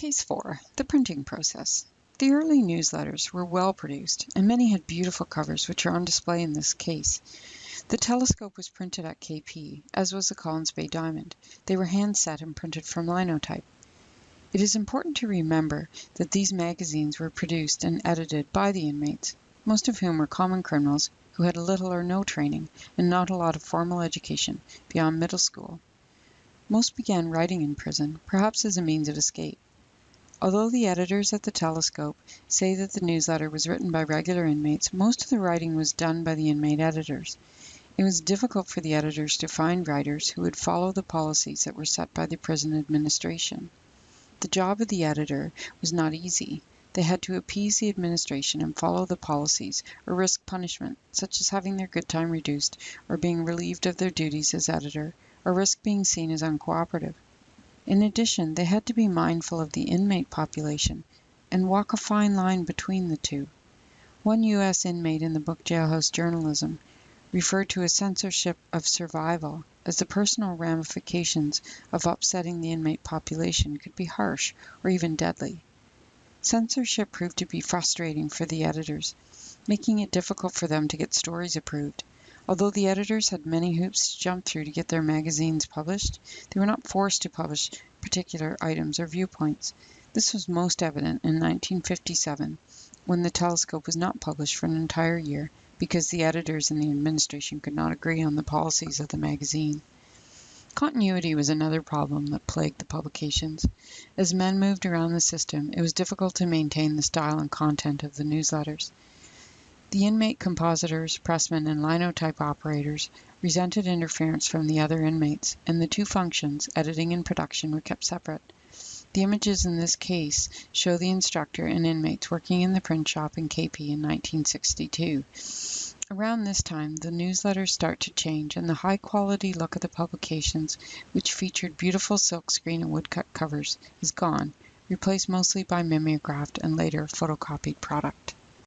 Case 4. The printing process. The early newsletters were well produced, and many had beautiful covers which are on display in this case. The Telescope was printed at KP, as was the Collins Bay Diamond. They were hand set and printed from linotype. It is important to remember that these magazines were produced and edited by the inmates, most of whom were common criminals who had little or no training and not a lot of formal education beyond middle school. Most began writing in prison, perhaps as a means of escape. Although the editors at the Telescope say that the newsletter was written by regular inmates, most of the writing was done by the inmate editors. It was difficult for the editors to find writers who would follow the policies that were set by the prison administration. The job of the editor was not easy. They had to appease the administration and follow the policies, or risk punishment, such as having their good time reduced, or being relieved of their duties as editor, or risk being seen as uncooperative. In addition, they had to be mindful of the inmate population and walk a fine line between the two. One U.S. inmate in the book Jailhouse Journalism referred to a censorship of survival as the personal ramifications of upsetting the inmate population could be harsh or even deadly. Censorship proved to be frustrating for the editors, making it difficult for them to get stories approved. Although the editors had many hoops to jump through to get their magazines published, they were not forced to publish particular items or viewpoints. This was most evident in 1957, when The Telescope was not published for an entire year because the editors and the administration could not agree on the policies of the magazine. Continuity was another problem that plagued the publications. As men moved around the system, it was difficult to maintain the style and content of the newsletters. The inmate compositors, pressmen, and linotype operators resented interference from the other inmates, and the two functions, editing and production, were kept separate. The images in this case show the instructor and inmates working in the print shop in KP in 1962. Around this time, the newsletters start to change, and the high quality look of the publications, which featured beautiful silkscreen and woodcut covers, is gone, replaced mostly by mimeographed and later photocopied product.